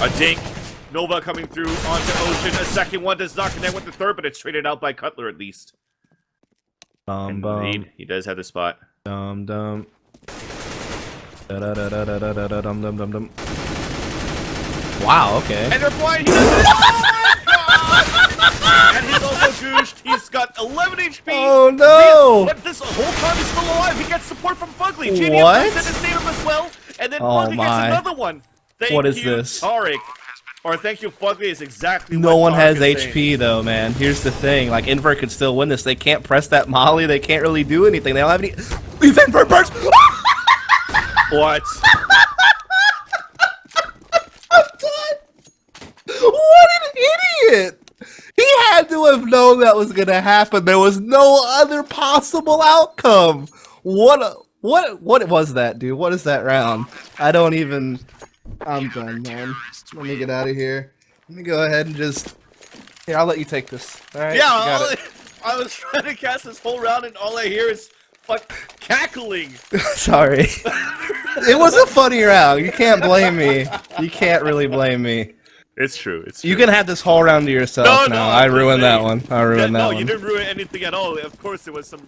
A dink. Nova coming through onto Ocean. A second one does not connect with the third, but it's traded out by Cutler at least. Bum bum he does have the spot. dum dum. Da da da da da da da da dum dum dum dum. Wow. Okay. And they're flying. He does oh my God! and he's also gooshed. He's got 11 HP. Oh, no! But this whole time he's still alive. He gets support from Fugly. JDM What? in to save him as well. And then Oh, Fugly gets another one. Thank What is you, this? Tarik. Or thank you, Fugly is exactly No what one has is saying. HP though, man. Here's the thing: like Invert could still win this. They can't press that Molly. They can't really do anything. They don't have any. These Invert bursts. What? what an idiot! He had to have known that was gonna happen. There was no other possible outcome. What? A, what? What was that, dude? What is that round? I don't even. I'm done, man. Let me get out of here. Let me go ahead and just. Here, I'll let you take this. All right. Yeah, you got all it. I, I was trying to cast this whole round, and all I hear is fuck cackling. Sorry. it was a funny round. You can't blame me. You can't really blame me. It's true. It's true. You can have this whole round to yourself No, now. no, I ruined that one. I Yeah, ruined no, that you didn't ruin anything at all. Of course, there was some